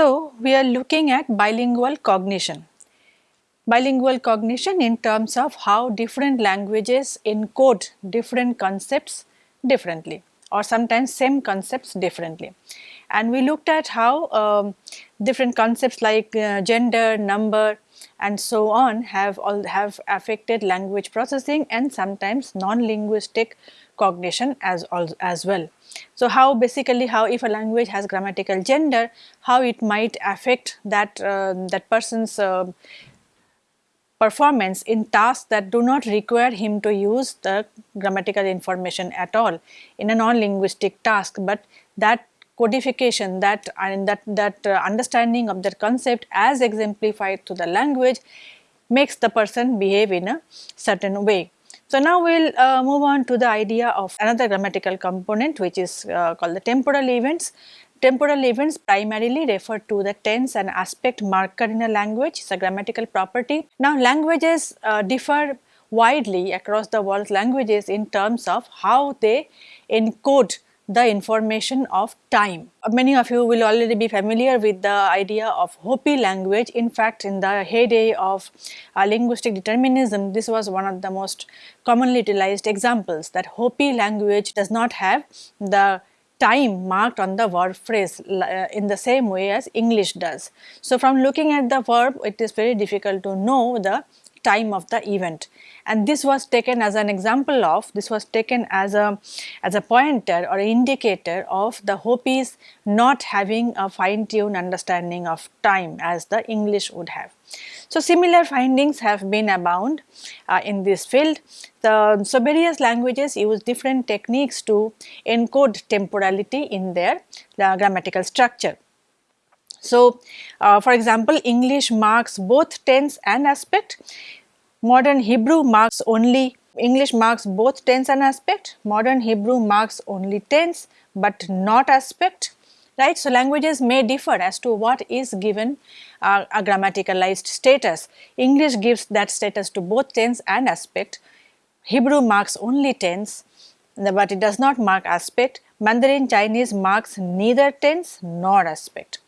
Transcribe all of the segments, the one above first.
So, we are looking at bilingual cognition. Bilingual cognition in terms of how different languages encode different concepts differently or sometimes same concepts differently. And we looked at how um, different concepts like uh, gender, number and so on have all have affected language processing and sometimes non-linguistic cognition as, as well. So, how basically how if a language has grammatical gender, how it might affect that, uh, that person's uh, performance in tasks that do not require him to use the grammatical information at all in a non-linguistic task, but that codification that and that, that uh, understanding of that concept as exemplified through the language makes the person behave in a certain way. So, now we will uh, move on to the idea of another grammatical component which is uh, called the temporal events. Temporal events primarily refer to the tense and aspect marker in a language, it is a grammatical property. Now, languages uh, differ widely across the world's languages in terms of how they encode the information of time. Many of you will already be familiar with the idea of Hopi language. In fact, in the heyday of uh, linguistic determinism, this was one of the most commonly utilized examples that Hopi language does not have the time marked on the verb phrase uh, in the same way as English does. So, from looking at the verb, it is very difficult to know the time of the event and this was taken as an example of this was taken as a as a pointer or indicator of the Hopis not having a fine tuned understanding of time as the English would have. So, similar findings have been abound uh, in this field. The, so, various languages use different techniques to encode temporality in their uh, grammatical structure. So, uh, for example, English marks both tense and aspect. Modern Hebrew marks only English marks both tense and aspect. Modern Hebrew marks only tense but not aspect. Right. So, languages may differ as to what is given uh, a grammaticalized status. English gives that status to both tense and aspect. Hebrew marks only tense but it does not mark aspect. Mandarin Chinese marks neither tense nor aspect.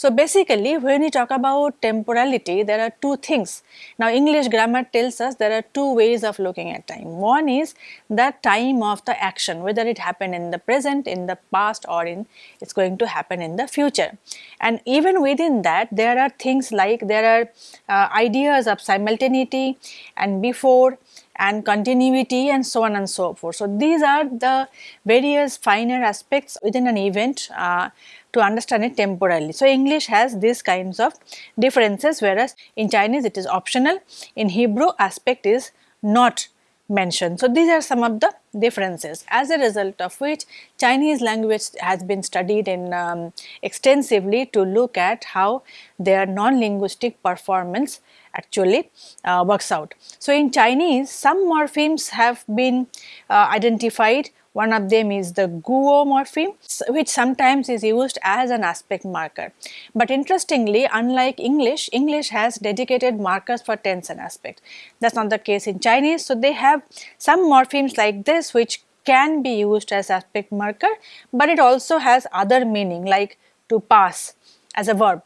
So, basically when we talk about temporality there are two things. Now, English grammar tells us there are two ways of looking at time. One is the time of the action whether it happened in the present, in the past or in it is going to happen in the future. And even within that there are things like there are uh, ideas of simultaneity and before and continuity and so on and so forth. So, these are the various finer aspects within an event uh, to understand it temporally. So, English has these kinds of differences whereas in Chinese it is optional, in Hebrew aspect is not mentioned. So, these are some of the differences as a result of which Chinese language has been studied in um, extensively to look at how their non-linguistic performance actually uh, works out. So, in Chinese some morphemes have been uh, identified one of them is the guo morpheme which sometimes is used as an aspect marker. But interestingly unlike English, English has dedicated markers for tense and aspect. That is not the case in Chinese. So, they have some morphemes like this which can be used as aspect marker, but it also has other meaning like to pass as a verb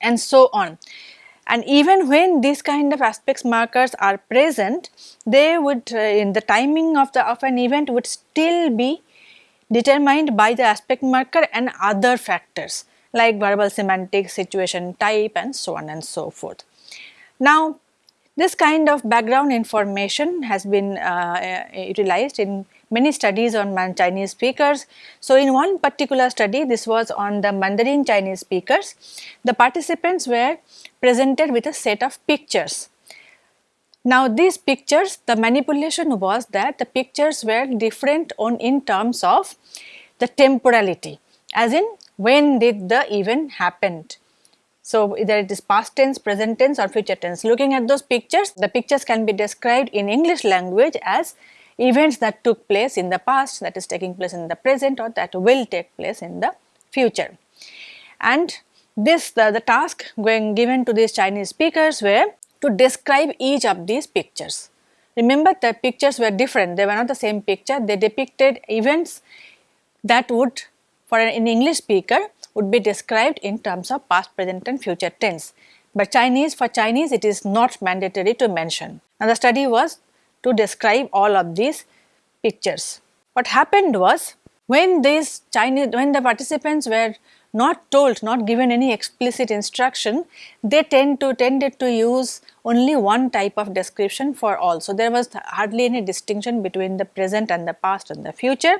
and so on and even when these kind of aspects markers are present they would uh, in the timing of the of an event would still be determined by the aspect marker and other factors like verbal semantics, situation type and so on and so forth. Now this kind of background information has been uh, uh utilized in many studies on Chinese speakers. So, in one particular study this was on the Mandarin Chinese speakers, the participants were presented with a set of pictures. Now these pictures the manipulation was that the pictures were different on in terms of the temporality as in when did the event happened. So, either it is past tense, present tense or future tense. Looking at those pictures, the pictures can be described in English language as events that took place in the past that is taking place in the present or that will take place in the future. And this the, the task going given to these Chinese speakers were to describe each of these pictures. Remember the pictures were different, they were not the same picture, they depicted events that would for an English speaker would be described in terms of past, present and future tense. But Chinese, for Chinese it is not mandatory to mention. And the study was to describe all of these pictures. What happened was when these Chinese, when the participants were not told, not given any explicit instruction, they tend to tended to use only one type of description for all. So, there was hardly any distinction between the present and the past and the future.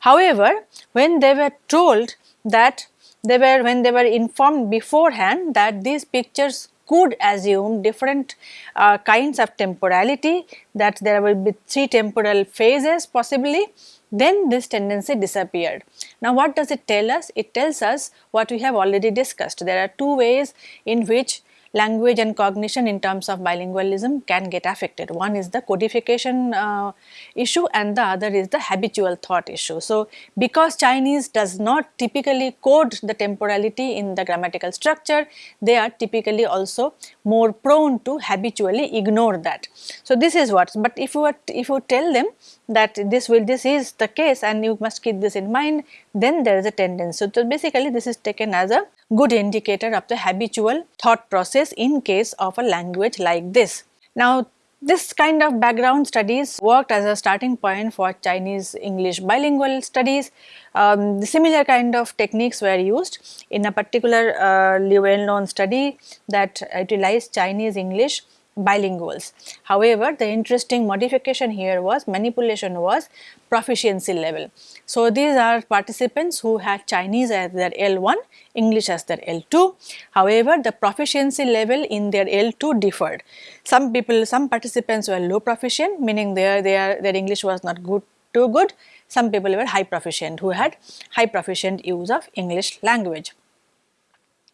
However, when they were told that they were when they were informed beforehand that these pictures could assume different uh, kinds of temporality that there will be three temporal phases possibly then this tendency disappeared. Now what does it tell us? It tells us what we have already discussed. There are two ways in which language and cognition in terms of bilingualism can get affected. One is the codification uh, issue and the other is the habitual thought issue. So, because Chinese does not typically code the temporality in the grammatical structure, they are typically also more prone to habitually ignore that. So, this is what, but if you, are, if you tell them that this will this is the case and you must keep this in mind then there is a tendency. So, basically this is taken as a good indicator of the habitual thought process in case of a language like this. Now this kind of background studies worked as a starting point for Chinese English bilingual studies. Um, similar kind of techniques were used in a particular uh, well known study that utilized Chinese English bilinguals. However, the interesting modification here was manipulation was proficiency level. So, these are participants who had Chinese as their L1, English as their L2. However, the proficiency level in their L2 differed. Some people, some participants were low proficient meaning their, their, their English was not good too good. Some people were high proficient who had high proficient use of English language.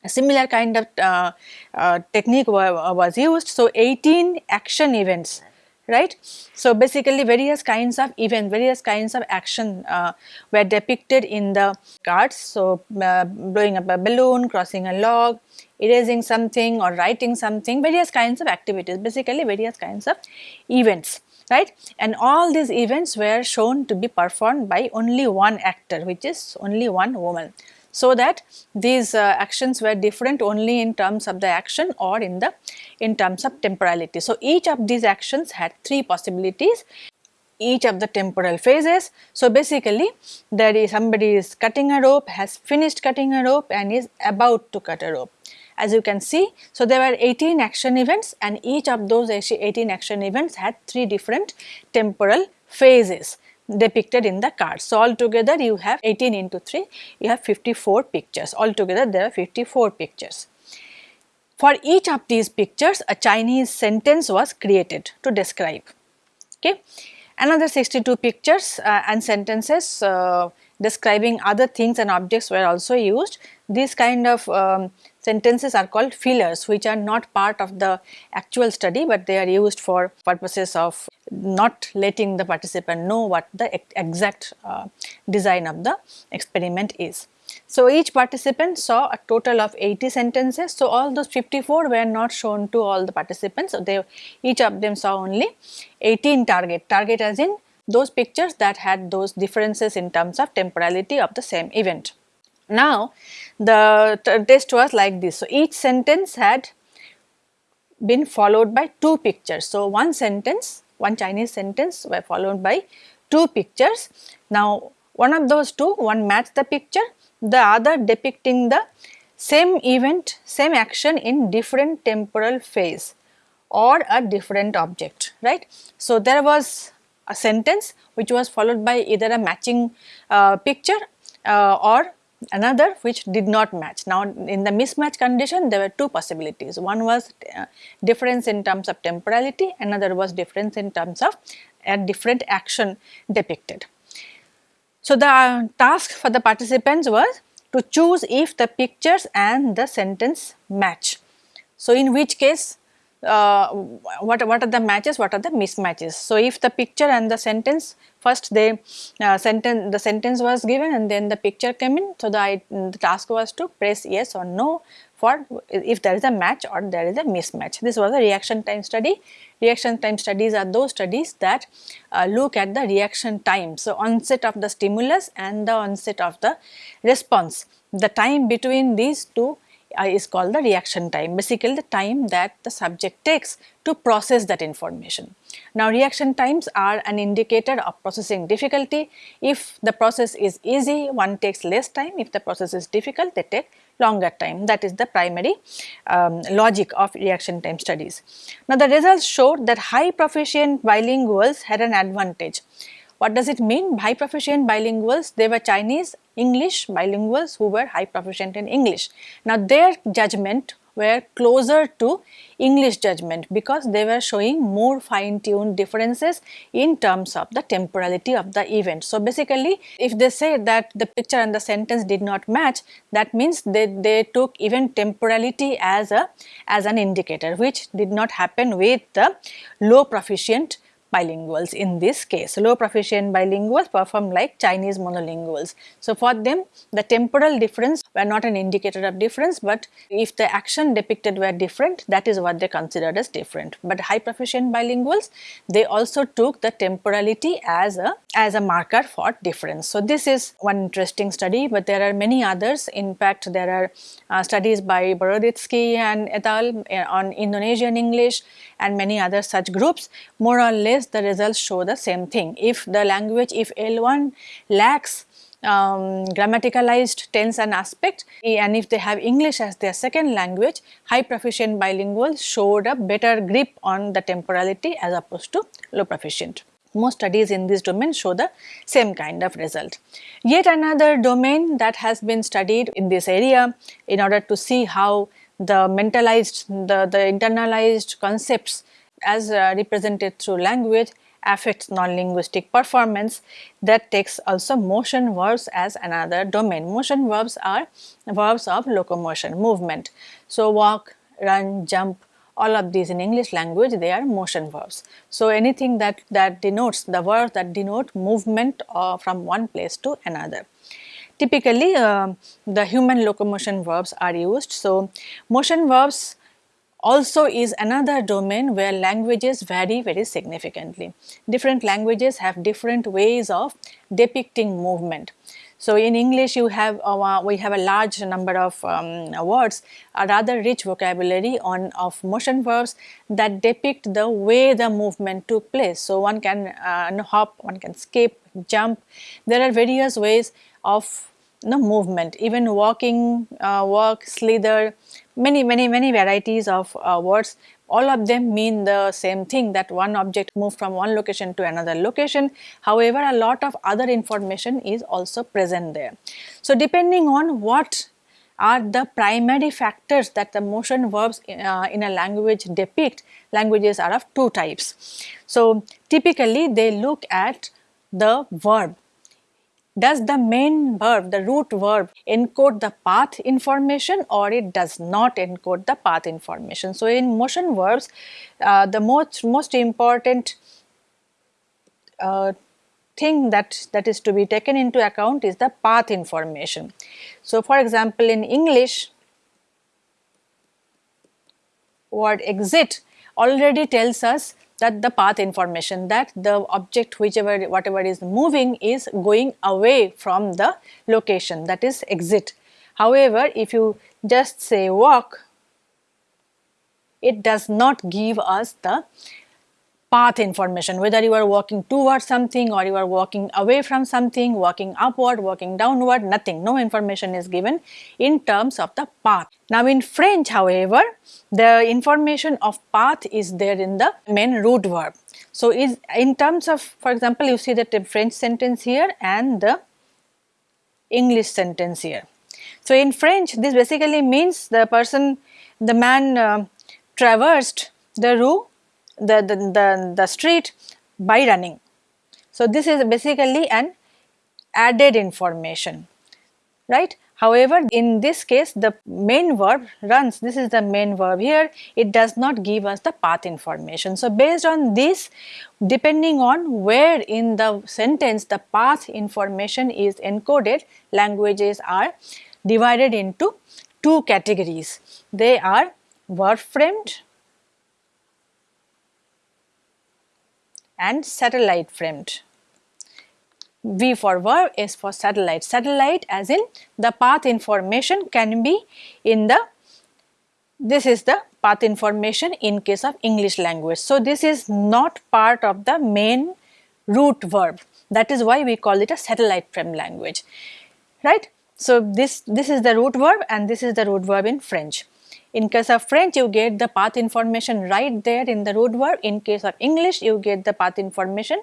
A similar kind of uh, uh, technique was used. So, 18 action events right. So, basically various kinds of event, various kinds of action uh, were depicted in the cards. So, uh, blowing up a balloon, crossing a log, erasing something or writing something, various kinds of activities, basically various kinds of events right and all these events were shown to be performed by only one actor which is only one woman so that these uh, actions were different only in terms of the action or in the in terms of temporality. So, each of these actions had three possibilities each of the temporal phases. So, basically there is somebody is cutting a rope, has finished cutting a rope and is about to cut a rope. As you can see, so there were 18 action events and each of those 18 action events had three different temporal phases depicted in the card. So, altogether you have 18 into 3, you have 54 pictures. Altogether there are 54 pictures. For each of these pictures, a Chinese sentence was created to describe. Okay. Another 62 pictures uh, and sentences uh, describing other things and objects were also used. These kind of um, sentences are called fillers which are not part of the actual study but they are used for purposes of not letting the participant know what the exact uh, design of the experiment is. So, each participant saw a total of 80 sentences. So, all those 54 were not shown to all the participants. So, they each of them saw only 18 target, target as in those pictures that had those differences in terms of temporality of the same event. Now, the test was like this. So, each sentence had been followed by two pictures. So, one sentence, one Chinese sentence were followed by two pictures. Now, one of those two, one matched the picture, the other depicting the same event, same action in different temporal phase or a different object, right. So, there was a sentence which was followed by either a matching uh, picture uh, or another which did not match. Now, in the mismatch condition there were two possibilities. One was uh, difference in terms of temporality, another was difference in terms of a different action depicted. So, the task for the participants was to choose if the pictures and the sentence match. So, in which case uh, what, what are the matches, what are the mismatches. So, if the picture and the sentence first they uh, sentence the sentence was given and then the picture came in. So, the, the task was to press yes or no for if there is a match or there is a mismatch. This was a reaction time study. Reaction time studies are those studies that uh, look at the reaction time. So, onset of the stimulus and the onset of the response. The time between these two uh, is called the reaction time, basically the time that the subject takes to process that information. Now, reaction times are an indicator of processing difficulty. If the process is easy, one takes less time. If the process is difficult, they take longer time. That is the primary um, logic of reaction time studies. Now, the results showed that high proficient bilinguals had an advantage. What does it mean? High proficient bilinguals, they were Chinese English bilinguals who were high proficient in English. Now, their judgment were closer to English judgment because they were showing more fine tuned differences in terms of the temporality of the event. So, basically if they say that the picture and the sentence did not match that means they, they took even temporality as a as an indicator which did not happen with the low proficient bilinguals in this case. Low proficient bilinguals perform like Chinese monolinguals. So, for them the temporal difference were not an indicator of difference, but if the action depicted were different that is what they considered as different. But high proficient bilinguals they also took the temporality as a as a marker for difference. So, this is one interesting study, but there are many others. In fact, there are uh, studies by Boroditsky and et al. Uh, on Indonesian English and many other such groups. More or less the results show the same thing. If the language, if L1 lacks um, grammaticalized tense and aspect and if they have English as their second language, high proficient bilinguals showed a better grip on the temporality as opposed to low proficient. Most studies in this domain show the same kind of result. Yet another domain that has been studied in this area in order to see how the mentalized, the, the internalized concepts as uh, represented through language affects non-linguistic performance that takes also motion verbs as another domain. Motion verbs are verbs of locomotion, movement. So, walk, run, jump, all of these in English language they are motion verbs. So, anything that, that denotes the verbs that denote movement uh, from one place to another. Typically uh, the human locomotion verbs are used. So, motion verbs also is another domain where languages vary very significantly. Different languages have different ways of depicting movement. So, in English you have uh, we have a large number of um, words, a rather rich vocabulary on of motion verbs that depict the way the movement took place. So, one can uh, hop, one can skip, jump. There are various ways of no movement even walking uh, walk slither many many many varieties of uh, words. All of them mean the same thing that one object moved from one location to another location. However a lot of other information is also present there. So depending on what are the primary factors that the motion verbs uh, in a language depict languages are of two types. So typically they look at the verb does the main verb, the root verb encode the path information or it does not encode the path information. So, in motion verbs, uh, the most, most important uh, thing that, that is to be taken into account is the path information. So, for example, in English, word exit already tells us that the path information that the object whichever whatever is moving is going away from the location that is exit. However, if you just say walk, it does not give us the path information whether you are walking towards something or you are walking away from something, walking upward, walking downward, nothing, no information is given in terms of the path. Now in French however, the information of path is there in the main root verb. So is in terms of for example you see the French sentence here and the English sentence here. So in French this basically means the person, the man uh, traversed the rue the, the, the, the street by running. So, this is basically an added information, right. However, in this case the main verb runs, this is the main verb here, it does not give us the path information. So, based on this depending on where in the sentence the path information is encoded, languages are divided into two categories. They are verb framed and satellite framed. V for verb, S for satellite. Satellite as in the path information can be in the, this is the path information in case of English language. So, this is not part of the main root verb that is why we call it a satellite frame language right. So, this, this is the root verb and this is the root verb in French. In case of French, you get the path information right there in the root verb. In case of English, you get the path information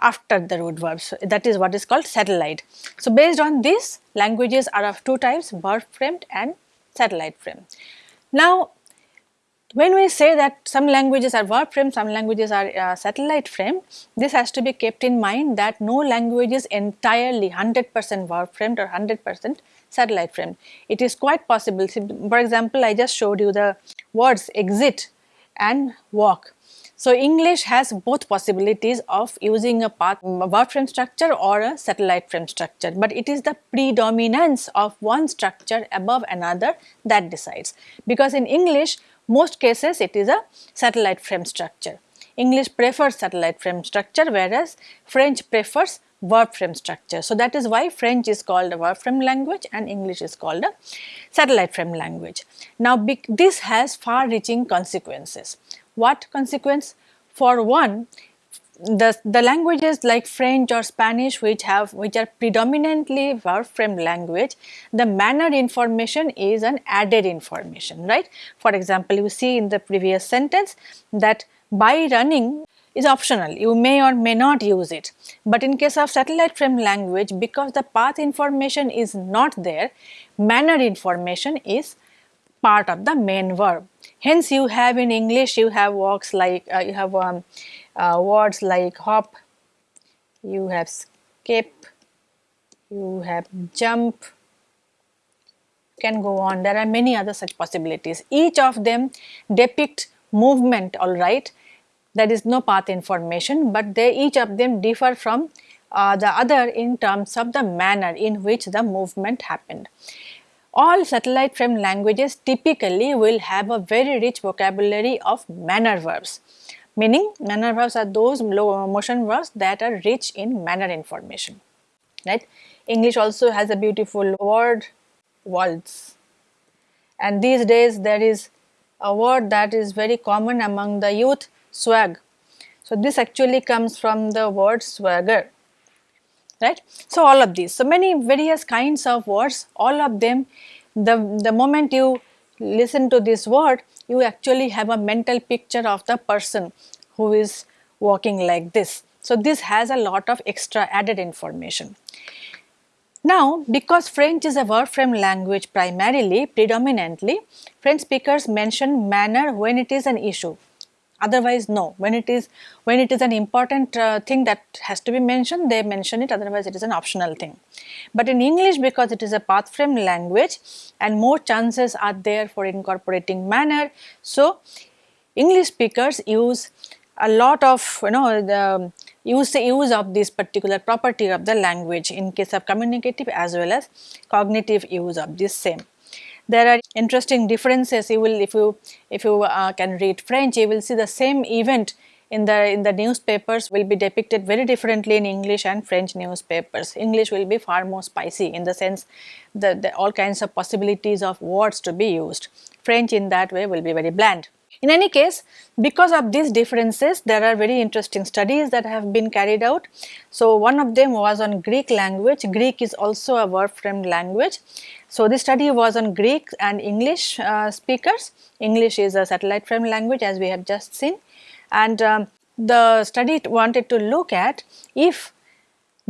after the root verb. So, that is what is called satellite. So, based on this, languages are of two types, verb framed and satellite frame. Now, when we say that some languages are verb frame, some languages are uh, satellite frame, this has to be kept in mind that no language is entirely 100% verb framed or 100% satellite frame. It is quite possible, for example, I just showed you the words exit and walk. So, English has both possibilities of using a path a verb frame structure or a satellite frame structure, but it is the predominance of one structure above another that decides. Because in English, most cases it is a satellite frame structure. English prefers satellite frame structure whereas French prefers verb frame structure. So, that is why French is called a verb frame language and English is called a satellite frame language. Now, this has far reaching consequences. What consequence? For one, the, the languages like French or Spanish which have which are predominantly verb frame language, the manner information is an added information, right. For example, you see in the previous sentence that by running is optional, you may or may not use it. But in case of satellite frame language, because the path information is not there, manner information is part of the main verb. Hence, you have in English, you have works like, uh, you have um, uh, words like hop, you have skip, you have jump, can go on. There are many other such possibilities. Each of them depict movement, all right. There is no path information, but they each of them differ from uh, the other in terms of the manner in which the movement happened. All satellite frame languages typically will have a very rich vocabulary of manner verbs. Meaning manner verbs are those motion verbs that are rich in manner information. Right? English also has a beautiful word waltz and these days there is a word that is very common among the youth swag so this actually comes from the word swagger right so all of these so many various kinds of words all of them the the moment you listen to this word you actually have a mental picture of the person who is walking like this. So, this has a lot of extra added information. Now, because French is a verb frame language primarily, predominantly, French speakers mention manner when it is an issue otherwise no. When it is when it is an important uh, thing that has to be mentioned they mention it. Otherwise it is an optional thing. But in english because it is a path frame language and more chances are there for incorporating manner. So english speakers use a lot of you know the use the use of this particular property of the language in case of communicative as well as cognitive use of this same there are interesting differences. You will if you if you uh, can read french you will see the same event in the in the newspapers will be depicted very differently in english and french newspapers. English will be far more spicy in the sense that all kinds of possibilities of words to be used. French in that way will be very bland in any case, because of these differences, there are very interesting studies that have been carried out. So, one of them was on Greek language. Greek is also a verb framed language. So, this study was on Greek and English uh, speakers. English is a satellite frame language as we have just seen. And um, the study wanted to look at if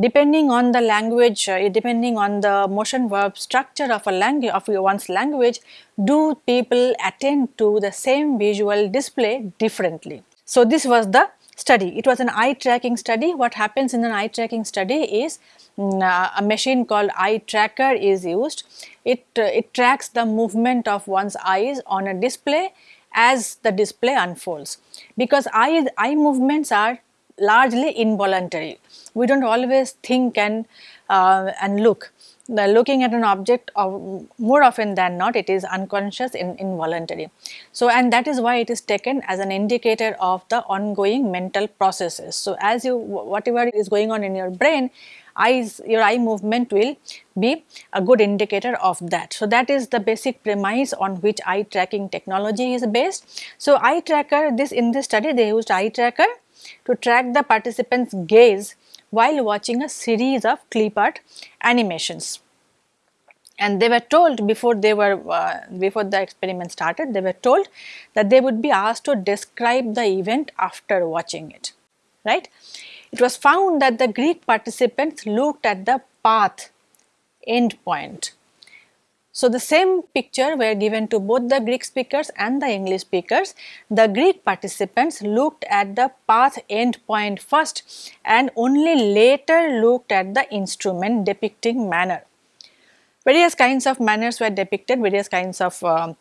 depending on the language, uh, depending on the motion verb structure of a language of one's language, do people attend to the same visual display differently. So, this was the study. It was an eye tracking study. What happens in an eye tracking study is mm, uh, a machine called eye tracker is used. It, uh, it tracks the movement of one's eyes on a display as the display unfolds because eye, eye movements are largely involuntary. We do not always think and, uh, and look. the looking at an object of more often than not it is unconscious and involuntary. So, and that is why it is taken as an indicator of the ongoing mental processes. So, as you whatever is going on in your brain eyes your eye movement will be a good indicator of that. So, that is the basic premise on which eye tracking technology is based. So, eye tracker this in this study they used eye tracker to track the participants gaze while watching a series of clip art animations. And they were told before they were uh, before the experiment started, they were told that they would be asked to describe the event after watching it, right. It was found that the Greek participants looked at the path end point so, the same picture were given to both the Greek speakers and the English speakers. The Greek participants looked at the path end point first and only later looked at the instrument depicting manner. Various kinds of manners were depicted, various kinds of uh,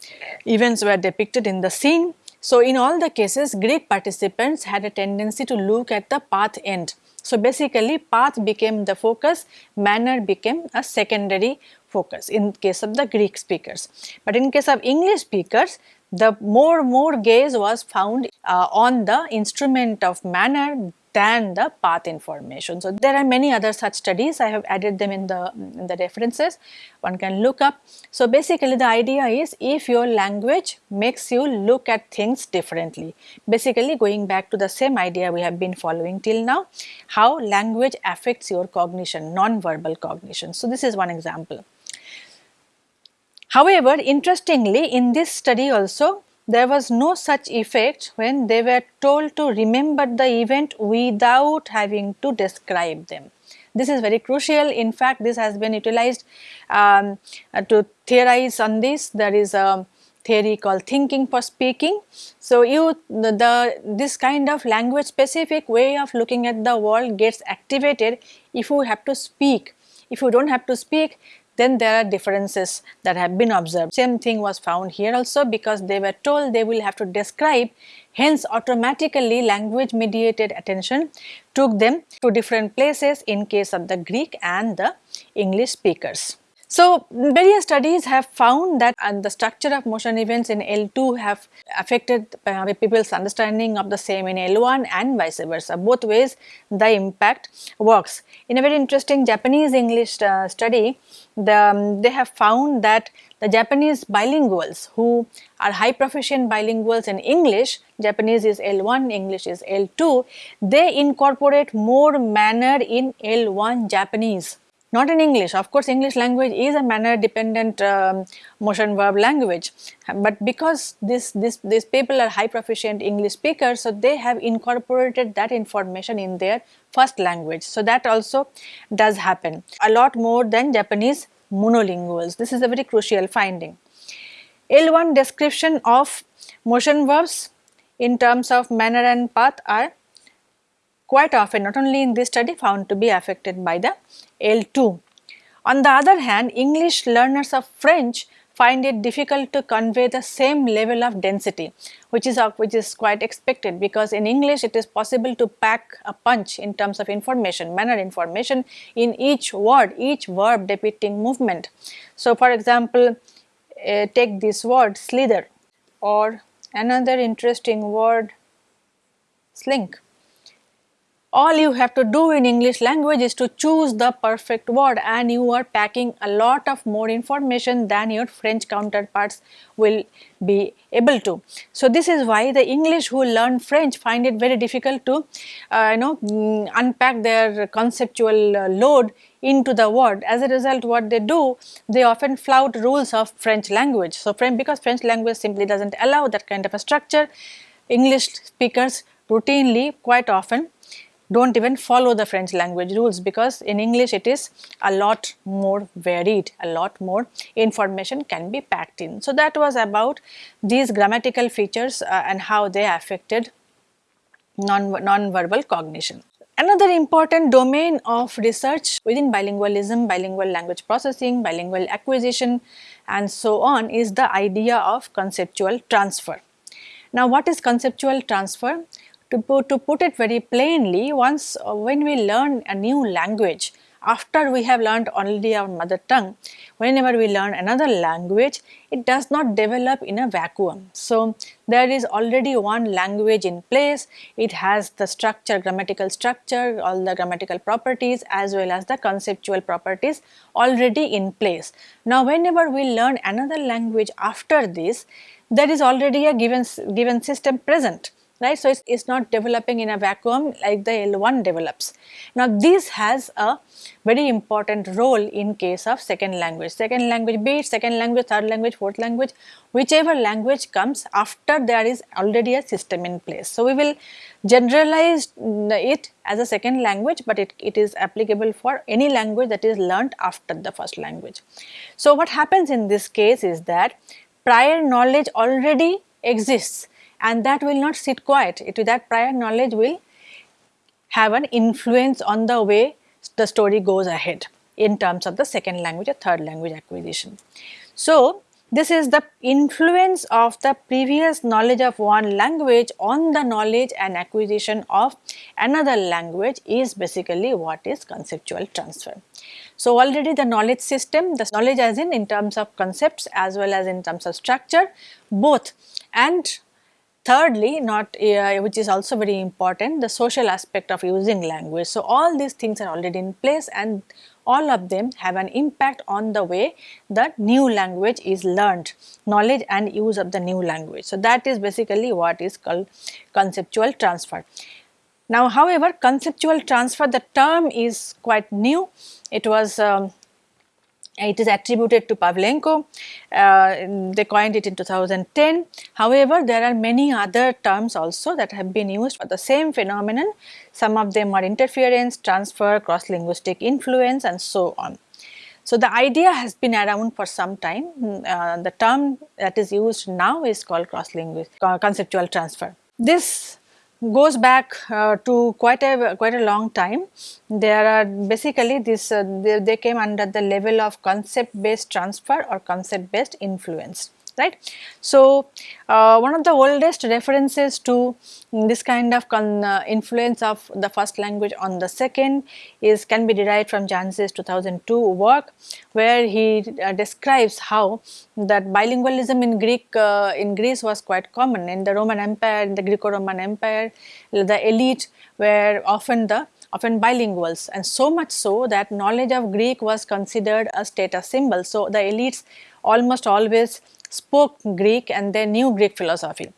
events were depicted in the scene. So, in all the cases Greek participants had a tendency to look at the path end. So, basically path became the focus, manner became a secondary focus in case of the Greek speakers. But in case of English speakers, the more more gaze was found uh, on the instrument of manner than the path information. So, there are many other such studies I have added them in the, in the references one can look up. So, basically the idea is if your language makes you look at things differently basically going back to the same idea we have been following till now how language affects your cognition non-verbal cognition. So, this is one example. However, interestingly in this study also there was no such effect when they were told to remember the event without having to describe them. This is very crucial. In fact, this has been utilized um, to theorize on this. There is a theory called thinking for speaking. So, you the, the, this kind of language specific way of looking at the world gets activated if you have to speak. If you do not have to speak then there are differences that have been observed. Same thing was found here also because they were told they will have to describe hence automatically language mediated attention took them to different places in case of the Greek and the English speakers. So, various studies have found that uh, the structure of motion events in L2 have affected uh, people's understanding of the same in L1 and vice versa. Both ways the impact works. In a very interesting Japanese English uh, study, the, um, they have found that the Japanese bilinguals who are high proficient bilinguals in English, Japanese is L1, English is L2, they incorporate more manner in L1 Japanese not in English. Of course, English language is a manner dependent um, motion verb language, but because this, this, these people are high proficient English speakers, so they have incorporated that information in their first language. So, that also does happen a lot more than Japanese monolinguals. This is a very crucial finding. L1 description of motion verbs in terms of manner and path are quite often not only in this study found to be affected by the L2. On the other hand, English learners of French find it difficult to convey the same level of density which is which is quite expected because in English it is possible to pack a punch in terms of information manner information in each word each verb depicting movement. So, for example, uh, take this word slither or another interesting word slink all you have to do in English language is to choose the perfect word and you are packing a lot of more information than your French counterparts will be able to. So, this is why the English who learn French find it very difficult to uh, you know mm, unpack their conceptual uh, load into the word. As a result what they do they often flout rules of French language. So, because French language simply does not allow that kind of a structure English speakers routinely quite often do not even follow the French language rules because in English it is a lot more varied, a lot more information can be packed in. So, that was about these grammatical features uh, and how they affected non, non-verbal cognition. Another important domain of research within bilingualism, bilingual language processing, bilingual acquisition and so on is the idea of conceptual transfer. Now, what is conceptual transfer? To put, to put it very plainly, once uh, when we learn a new language, after we have learned only our mother tongue, whenever we learn another language, it does not develop in a vacuum. So, there is already one language in place, it has the structure, grammatical structure, all the grammatical properties as well as the conceptual properties already in place. Now, whenever we learn another language after this, there is already a given, given system present right. So, it is not developing in a vacuum like the L1 develops. Now, this has a very important role in case of second language. Second language be it second language, third language, fourth language, whichever language comes after there is already a system in place. So, we will generalize it as a second language, but it, it is applicable for any language that is learnt after the first language. So, what happens in this case is that prior knowledge already exists and that will not sit quiet. It, that prior knowledge will have an influence on the way the story goes ahead in terms of the second language or third language acquisition. So, this is the influence of the previous knowledge of one language on the knowledge and acquisition of another language is basically what is conceptual transfer. So, already the knowledge system, the knowledge as in in terms of concepts as well as in terms of structure both and Thirdly, not uh, which is also very important, the social aspect of using language. So, all these things are already in place and all of them have an impact on the way the new language is learned, knowledge and use of the new language. So, that is basically what is called conceptual transfer. Now, however, conceptual transfer the term is quite new. It was um, it is attributed to Pavlenko, uh, they coined it in 2010. However, there are many other terms also that have been used for the same phenomenon. Some of them are interference, transfer, cross-linguistic influence and so on. So, the idea has been around for some time. Uh, the term that is used now is called cross-linguistic conceptual transfer. This goes back uh, to quite a quite a long time. There are basically this uh, they, they came under the level of concept based transfer or concept based influence right. So, uh, one of the oldest references to this kind of uh, influence of the first language on the second is can be derived from Janse's 2002 work where he uh, describes how that bilingualism in Greek uh, in Greece was quite common in the Roman Empire in the Greco-Roman Empire the elite were often the often bilinguals and so much so that knowledge of Greek was considered a status symbol. So, the elites almost always spoke Greek and they knew Greek philosophy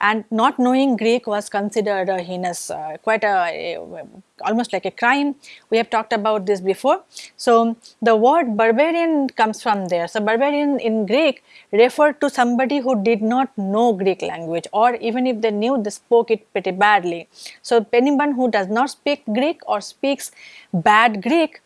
and not knowing Greek was considered a heinous, uh, quite a, a, almost like a crime. We have talked about this before. So, the word barbarian comes from there. So, barbarian in Greek referred to somebody who did not know Greek language or even if they knew they spoke it pretty badly. So, anyone who does not speak Greek or speaks bad Greek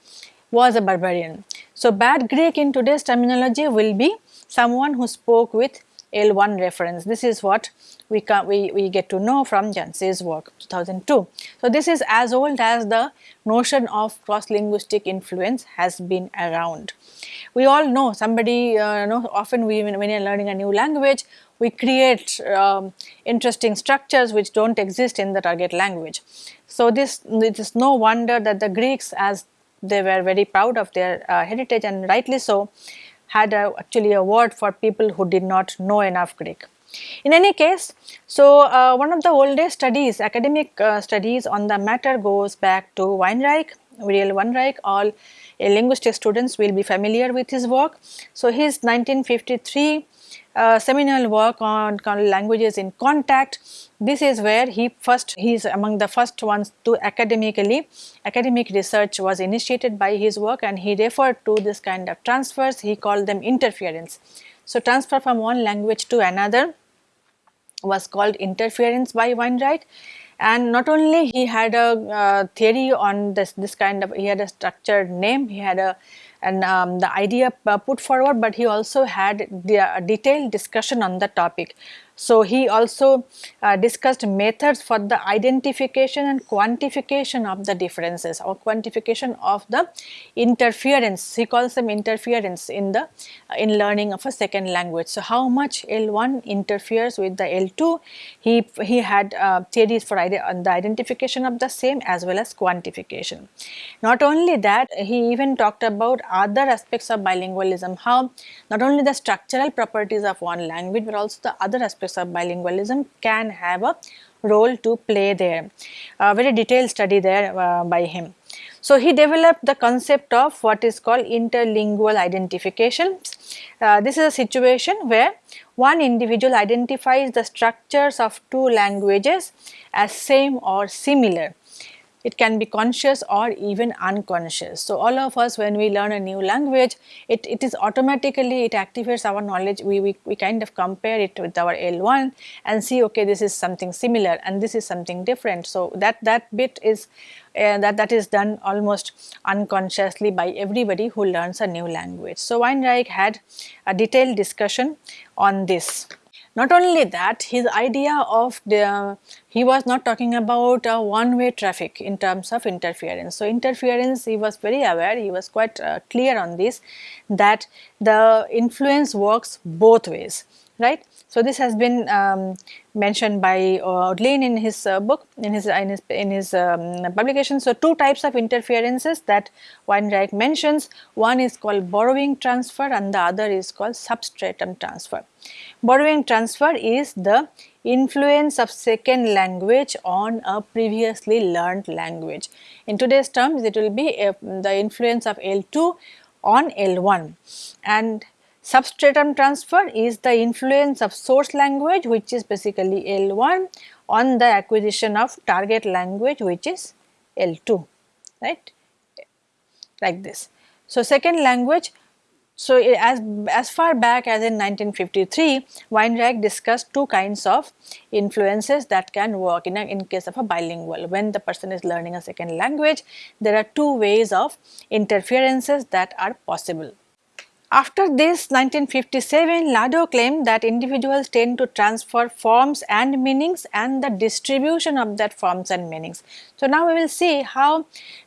was a barbarian. So, bad Greek in today's terminology will be someone who spoke with L1 reference. This is what we, we, we get to know from Janse's work 2002. So, this is as old as the notion of cross-linguistic influence has been around. We all know somebody, uh, know, often we, when you are learning a new language, we create um, interesting structures which do not exist in the target language. So, this it is no wonder that the Greeks as they were very proud of their uh, heritage and rightly so had a, actually a word for people who did not know enough Greek. In any case, so uh, one of the oldest studies, academic uh, studies on the matter goes back to Weinreich, Uriel Weinreich, all uh, linguistic students will be familiar with his work. So his 1953 uh, seminal work on languages in contact. This is where he first, he is among the first ones to academically, academic research was initiated by his work and he referred to this kind of transfers, he called them interference. So, transfer from one language to another was called interference by Weinreich and not only he had a uh, theory on this, this kind of, he had a structured name, he had a and um, the idea uh, put forward, but he also had the, uh, detailed discussion on the topic. So, he also uh, discussed methods for the identification and quantification of the differences or quantification of the interference, he calls them interference in the uh, in learning of a second language. So, how much L1 interferes with the L2, he, he had uh, theories for ide the identification of the same as well as quantification. Not only that, he even talked about other aspects of bilingualism, how not only the structural properties of one language, but also the other aspects of bilingualism can have a role to play there. A very detailed study there uh, by him. So, he developed the concept of what is called interlingual identification. Uh, this is a situation where one individual identifies the structures of two languages as same or similar it can be conscious or even unconscious. So, all of us when we learn a new language, it, it is automatically it activates our knowledge, we, we, we kind of compare it with our L1 and see okay this is something similar and this is something different. So, that, that bit is uh, that, that is done almost unconsciously by everybody who learns a new language. So, Weinreich had a detailed discussion on this. Not only that, his idea of the, he was not talking about a one-way traffic in terms of interference. So, interference he was very aware, he was quite uh, clear on this that the influence works both ways, right. So, this has been um, mentioned by uh, in his uh, book, in his, in his, in his um, publication. So, two types of interferences that Weinreich mentions, one is called borrowing transfer and the other is called substratum transfer. Borrowing transfer is the influence of second language on a previously learned language. In today's terms, it will be uh, the influence of L2 on L1 and Substratum transfer is the influence of source language which is basically L1 on the acquisition of target language which is L2 right like this. So, second language so as, as far back as in 1953 Weinreich discussed two kinds of influences that can work in, a, in case of a bilingual when the person is learning a second language there are two ways of interferences that are possible. After this 1957, Lado claimed that individuals tend to transfer forms and meanings and the distribution of that forms and meanings. So, now we will see how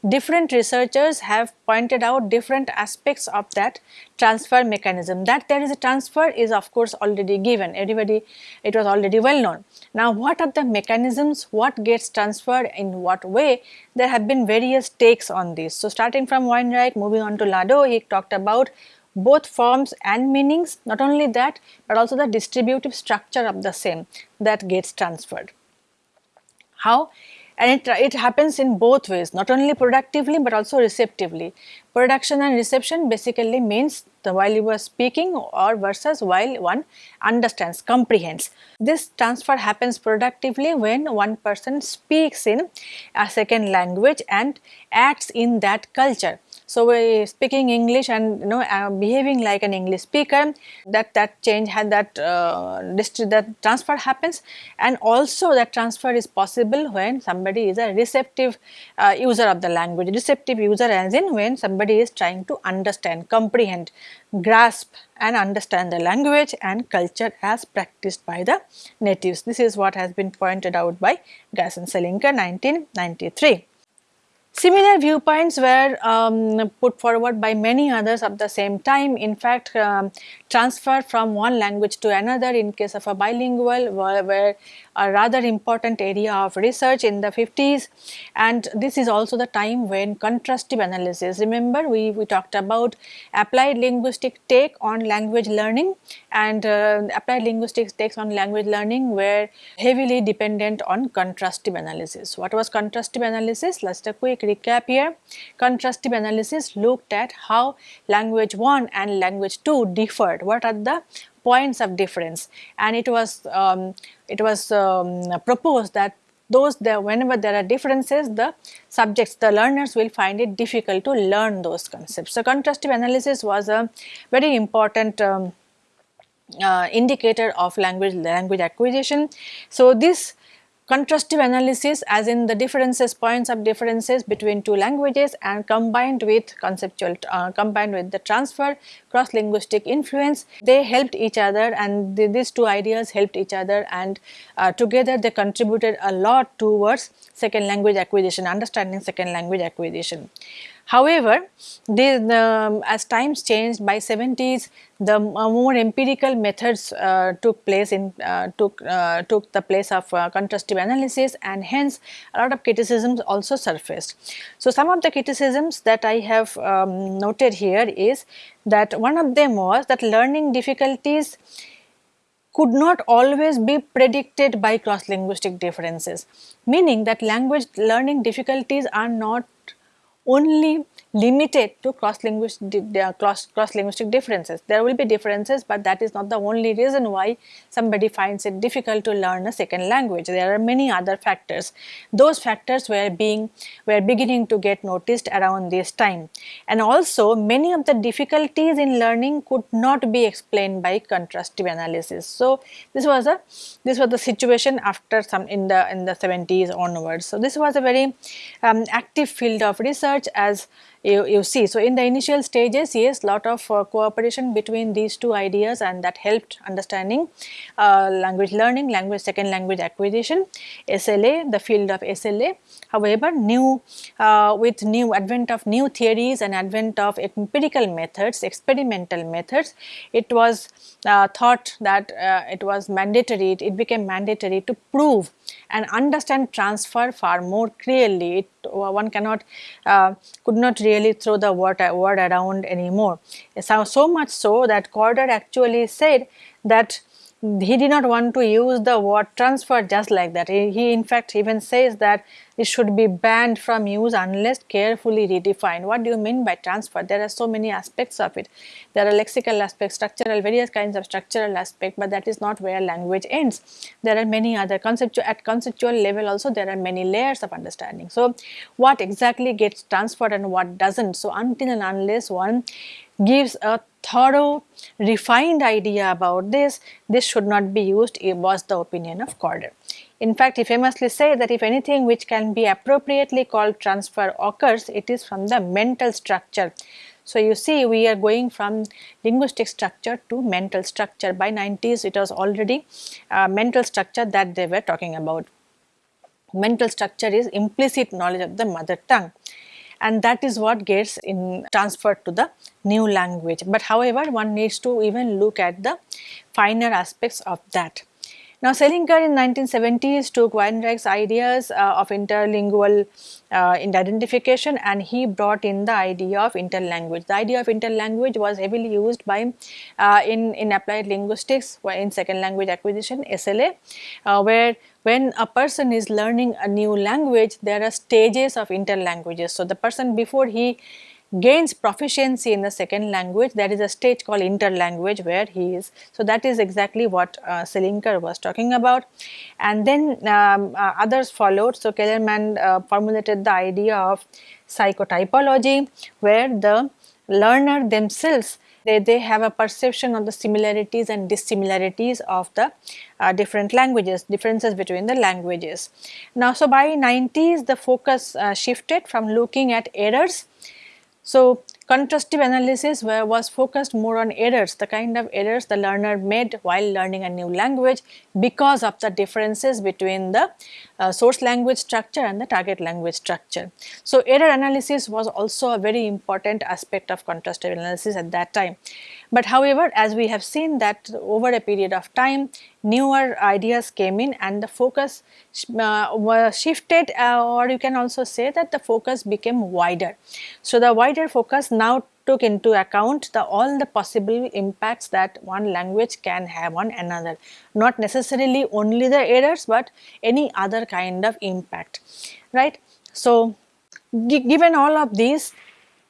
different researchers have pointed out different aspects of that transfer mechanism. That there is a transfer is of course already given, everybody it was already well known. Now, what are the mechanisms, what gets transferred in what way, there have been various takes on this. So, starting from Weinreich moving on to Lado, he talked about both forms and meanings not only that but also the distributive structure of the same that gets transferred. How? And it, it happens in both ways not only productively but also receptively. Production and reception basically means the while you are speaking or versus while one understands, comprehends. This transfer happens productively when one person speaks in a second language and acts in that culture. So, uh, speaking English and you know uh, behaving like an English speaker that that change had that uh, that transfer happens and also that transfer is possible when somebody is a receptive uh, user of the language receptive user as in when somebody is trying to understand comprehend grasp and understand the language and culture as practiced by the natives. This is what has been pointed out by Gass and Selinker 1993. Similar viewpoints were um, put forward by many others at the same time. In fact, um, transfer from one language to another in case of a bilingual were, were a rather important area of research in the 50s and this is also the time when contrastive analysis remember we, we talked about applied linguistic take on language learning and uh, applied linguistics takes on language learning were heavily dependent on contrastive analysis. What was contrastive analysis? Let us a quick recap here. Contrastive analysis looked at how language 1 and language 2 differed. What are the points of difference and it was um, it was um, proposed that those there whenever there are differences the subjects the learners will find it difficult to learn those concepts. So, contrastive analysis was a very important um, uh, indicator of language language acquisition. So, this contrastive analysis as in the differences points of differences between two languages and combined with conceptual uh, combined with the transfer cross linguistic influence they helped each other and the, these two ideas helped each other and uh, together they contributed a lot towards second language acquisition understanding second language acquisition However, as times changed by 70s the uh, more empirical methods uh, took place in uh, took uh, took the place of uh, contrastive analysis and hence a lot of criticisms also surfaced. So, some of the criticisms that I have um, noted here is that one of them was that learning difficulties could not always be predicted by cross linguistic differences meaning that language learning difficulties are not only limited to cross linguistic cross, cross linguistic differences. There will be differences but that is not the only reason why somebody finds it difficult to learn a second language. There are many other factors. Those factors were being were beginning to get noticed around this time. And also many of the difficulties in learning could not be explained by contrastive analysis. So this was a this was the situation after some in the in the 70s onwards. So this was a very um, active field of research as you, you see. So, in the initial stages yes lot of uh, cooperation between these two ideas and that helped understanding uh, language learning, language second language acquisition, SLA, the field of SLA. However, new uh, with new advent of new theories and advent of empirical methods, experimental methods, it was uh, thought that uh, it was mandatory, it, it became mandatory to prove and understand transfer far more clearly. It, one cannot, uh, could not really throw the word, word around anymore. So, so much so that Corder actually said that he did not want to use the word transfer just like that. He, in fact even says that it should be banned from use unless carefully redefined. What do you mean by transfer? There are so many aspects of it. There are lexical aspects, structural, various kinds of structural aspect, but that is not where language ends. There are many other conceptual, at conceptual level also there are many layers of understanding. So, what exactly gets transferred and what doesn't? So, until and unless one gives a thorough refined idea about this, this should not be used it was the opinion of Corder. In fact, he famously said that if anything which can be appropriately called transfer occurs, it is from the mental structure. So, you see we are going from linguistic structure to mental structure. By 90s it was already uh, mental structure that they were talking about. Mental structure is implicit knowledge of the mother tongue and that is what gets in transferred to the new language. But however, one needs to even look at the finer aspects of that. Now, Selinker in 1970s took Weinreich's ideas uh, of interlingual uh, identification and he brought in the idea of interlanguage. The idea of interlanguage was heavily used by uh, in, in applied linguistics in second language acquisition SLA uh, where when a person is learning a new language there are stages of interlanguages. So, the person before he gains proficiency in the second language there is a stage called interlanguage where he is. So, that is exactly what uh, Selinker was talking about and then um, uh, others followed. So, Kellerman uh, formulated the idea of psychotypology where the learner themselves they, they have a perception of the similarities and dissimilarities of the uh, different languages, differences between the languages. Now, so by 90s the focus uh, shifted from looking at errors so, contrastive analysis was focused more on errors, the kind of errors the learner made while learning a new language because of the differences between the uh, source language structure and the target language structure. So, error analysis was also a very important aspect of contrastive analysis at that time. But however, as we have seen that over a period of time, newer ideas came in and the focus uh, was shifted uh, or you can also say that the focus became wider. So, the wider focus now took into account the all the possible impacts that one language can have on another, not necessarily only the errors, but any other kind of impact, right. So, given all of these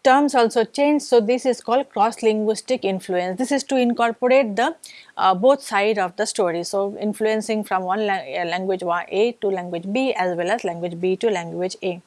terms also change. So, this is called cross linguistic influence. This is to incorporate the uh, both side of the story. So, influencing from one la uh, language A to language B as well as language B to language A.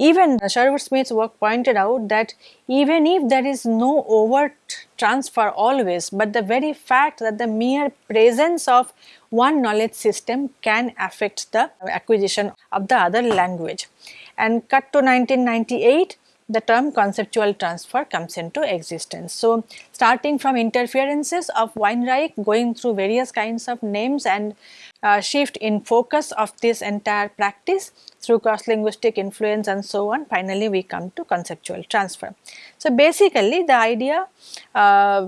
Even Sherwood Smith's work pointed out that even if there is no overt transfer always, but the very fact that the mere presence of one knowledge system can affect the acquisition of the other language. And cut to 1998, the term conceptual transfer comes into existence. So, starting from interferences of Weinreich going through various kinds of names and uh, shift in focus of this entire practice through cross linguistic influence and so on finally we come to conceptual transfer. So, basically the idea uh,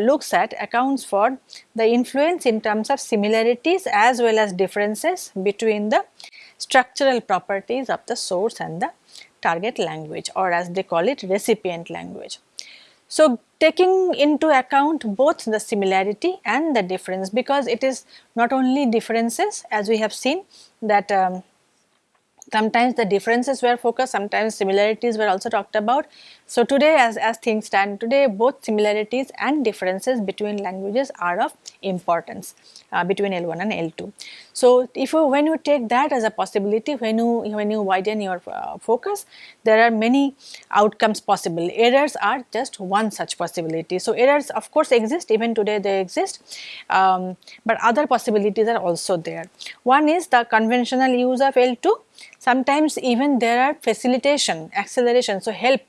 looks at accounts for the influence in terms of similarities as well as differences between the structural properties of the source and the target language or as they call it recipient language. So, taking into account both the similarity and the difference because it is not only differences as we have seen that um, sometimes the differences were focused, sometimes similarities were also talked about. So, today as, as things stand today both similarities and differences between languages are of importance uh, between L1 and L2. So, if you when you take that as a possibility when you when you widen your uh, focus there are many outcomes possible errors are just one such possibility. So, errors of course exist even today they exist um, but other possibilities are also there. One is the conventional use of L2 sometimes even there are facilitation acceleration so help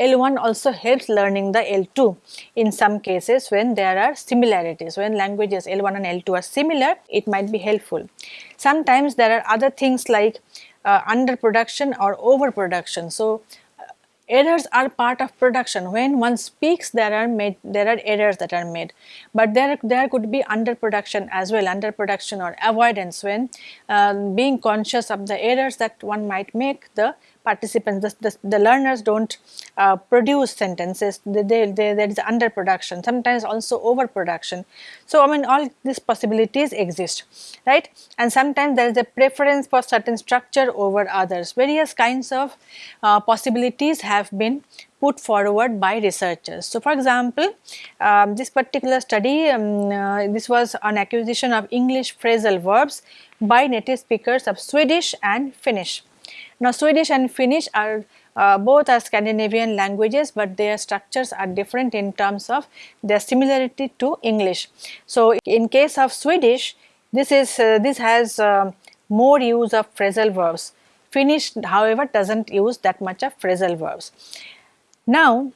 L1 also helps learning the L2 in some cases when there are similarities when languages L1 and L2 are similar it might be helpful. Sometimes there are other things like uh, underproduction or overproduction. So, uh, errors are part of production when one speaks there are made there are errors that are made but there there could be underproduction as well underproduction or avoidance when uh, being conscious of the errors that one might make the participants, the, the, the learners do not uh, produce sentences, they, they, they, there is underproduction, sometimes also overproduction. So, I mean all these possibilities exist, right. And sometimes there is a preference for certain structure over others, various kinds of uh, possibilities have been put forward by researchers. So, for example, um, this particular study, um, uh, this was on acquisition of English phrasal verbs by native speakers of Swedish and Finnish. Now Swedish and Finnish are uh, both are Scandinavian languages, but their structures are different in terms of their similarity to English. So in case of Swedish, this is uh, this has uh, more use of phrasal verbs. Finnish, however, doesn't use that much of phrasal verbs. Now,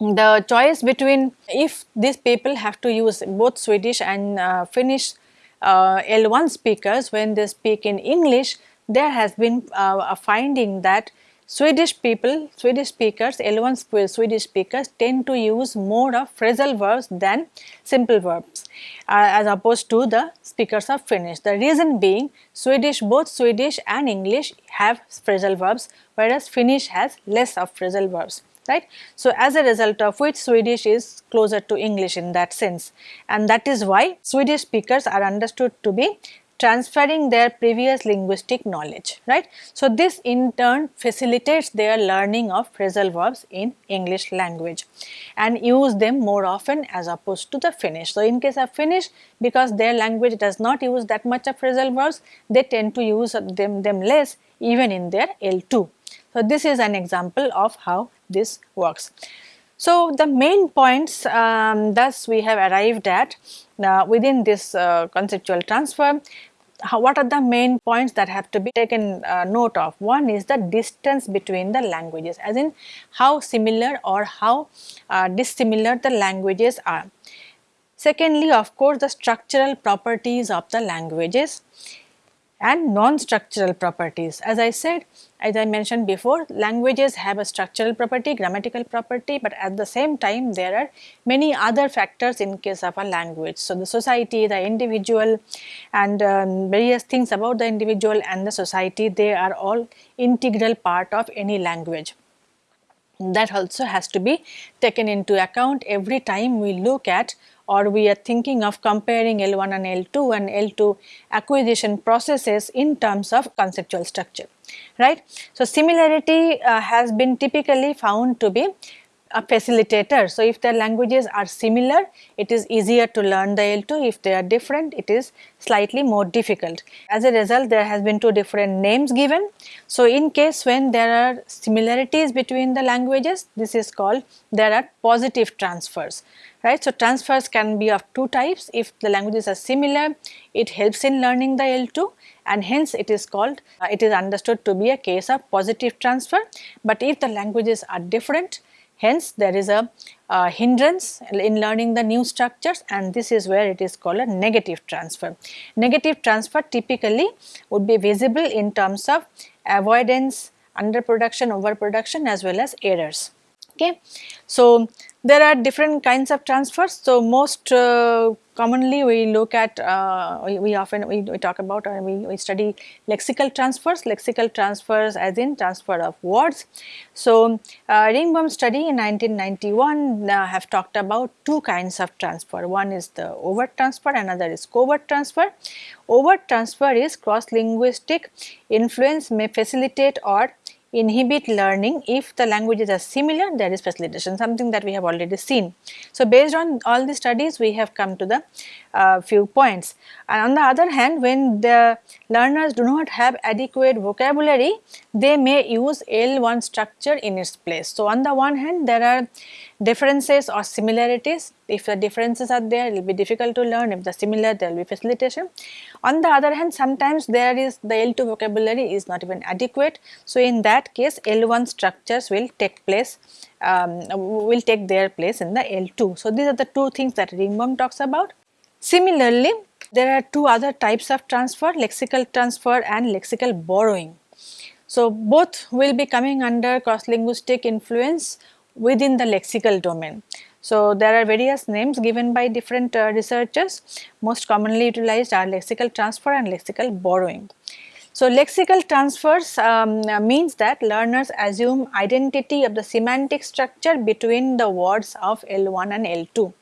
the choice between if these people have to use both Swedish and uh, Finnish uh, L1 speakers when they speak in English, there has been uh, a finding that Swedish people, Swedish speakers, L1 Swedish speakers tend to use more of phrasal verbs than simple verbs uh, as opposed to the speakers of Finnish. The reason being Swedish, both Swedish and English have phrasal verbs whereas Finnish has less of phrasal verbs right. So, as a result of which Swedish is closer to English in that sense and that is why Swedish speakers are understood to be transferring their previous linguistic knowledge, right. So, this in turn facilitates their learning of phrasal verbs in English language and use them more often as opposed to the Finnish. So, in case of Finnish because their language does not use that much of phrasal verbs, they tend to use them, them less even in their L2. So, this is an example of how this works. So, the main points um, thus we have arrived at uh, within this uh, conceptual transfer how, what are the main points that have to be taken uh, note of? One is the distance between the languages as in how similar or how uh, dissimilar the languages are. Secondly, of course, the structural properties of the languages and non-structural properties. As I said, as I mentioned before, languages have a structural property, grammatical property, but at the same time there are many other factors in case of a language. So, the society, the individual and um, various things about the individual and the society, they are all integral part of any language. That also has to be taken into account every time we look at or we are thinking of comparing L1 and L2 and L2 acquisition processes in terms of conceptual structure, right. So, similarity uh, has been typically found to be a facilitator. So, if the languages are similar, it is easier to learn the L2. If they are different, it is slightly more difficult. As a result, there has been two different names given. So, in case when there are similarities between the languages, this is called, there are positive transfers right. So, transfers can be of two types if the languages are similar it helps in learning the L2 and hence it is called uh, it is understood to be a case of positive transfer, but if the languages are different hence there is a uh, hindrance in learning the new structures and this is where it is called a negative transfer. Negative transfer typically would be visible in terms of avoidance, underproduction, overproduction as well as errors. Okay. So, there are different kinds of transfers. So, most uh, commonly we look at, uh, we, we, often we, we talk about or we, we study lexical transfers, lexical transfers as in transfer of words. So, uh, study in 1991 uh, have talked about two kinds of transfer. One is the overt transfer, another is covert transfer. Overt transfer is cross-linguistic influence may facilitate or inhibit learning if the languages are similar there is facilitation something that we have already seen. So, based on all the studies we have come to the uh, few points and on the other hand when the learners do not have adequate vocabulary they may use L1 structure in its place. So, on the one hand there are differences or similarities if the differences are there it will be difficult to learn if the similar there will be facilitation. On the other hand sometimes there is the L2 vocabulary is not even adequate. So, in that case L1 structures will take place um, will take their place in the L2. So, these are the two things that Ringbom talks about. Similarly, there are two other types of transfer lexical transfer and lexical borrowing. So, both will be coming under cross linguistic influence within the lexical domain. So, there are various names given by different uh, researchers most commonly utilized are lexical transfer and lexical borrowing. So, lexical transfers um, means that learners assume identity of the semantic structure between the words of L1 and L2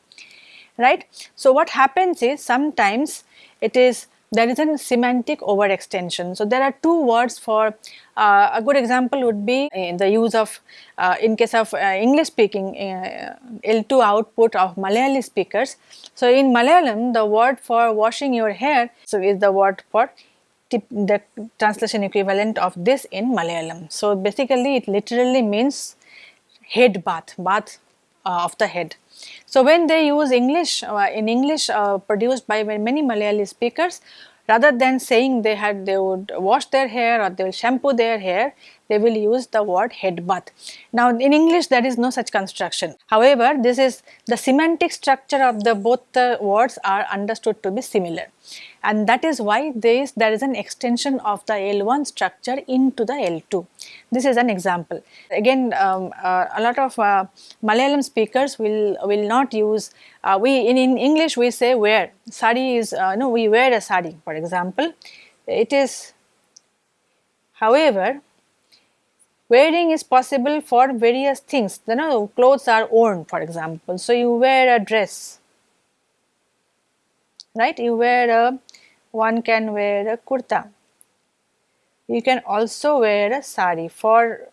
right. So, what happens is sometimes it is there is a semantic overextension. So, there are two words for uh, a good example would be in the use of uh, in case of uh, English speaking uh, L2 output of Malayali speakers. So, in Malayalam the word for washing your hair so is the word for the translation equivalent of this in Malayalam. So, basically it literally means head bath, bath uh, of the head. So, when they use English uh, in English uh, produced by many Malayali speakers rather than saying they had they would wash their hair or they will shampoo their hair they will use the word head bath. Now in English there is no such construction. However, this is the semantic structure of the both the words are understood to be similar and that is why there is, there is an extension of the L1 structure into the L2. This is an example. Again um, uh, a lot of uh, Malayalam speakers will will not use uh, we in, in English we say wear sari is uh, no we wear a sari for example it is however wearing is possible for various things. You know clothes are worn for example. So you wear a dress right? You wear a one can wear a kurta. You can also wear a sari. For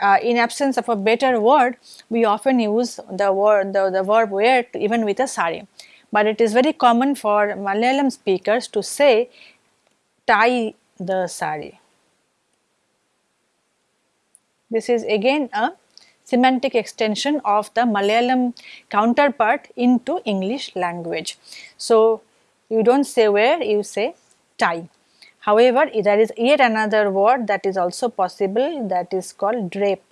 uh, in absence of a better word we often use the word the, the verb wear even with a sari. But it is very common for malayalam speakers to say tie the sari this is again a semantic extension of the Malayalam counterpart into English language. So, you do not say wear, you say tie. However, there is yet another word that is also possible that is called drape.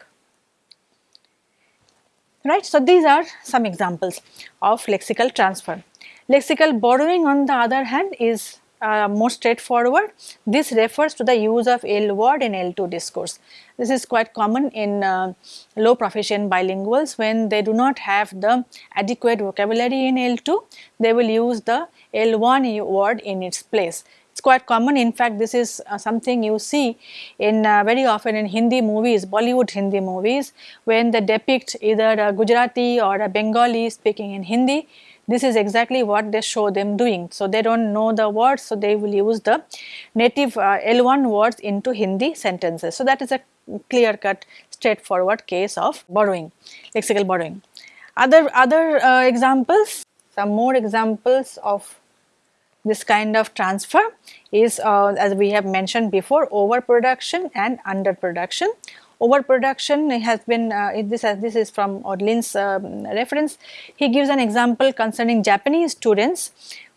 Right. So, these are some examples of lexical transfer. Lexical borrowing on the other hand is uh, more straightforward. This refers to the use of L word in L2 discourse. This is quite common in uh, low proficient bilinguals when they do not have the adequate vocabulary in L2, they will use the L1 word in its place. It's quite common in fact this is uh, something you see in uh, very often in Hindi movies, Bollywood Hindi movies when they depict either a Gujarati or a Bengali speaking in Hindi this is exactly what they show them doing. So, they do not know the words, so they will use the native uh, L1 words into Hindi sentences. So, that is a clear cut straightforward case of borrowing, lexical borrowing. Other, other uh, examples, some more examples of this kind of transfer is uh, as we have mentioned before overproduction and underproduction. Overproduction has been uh, this this is from Odlin's um, reference. He gives an example concerning Japanese students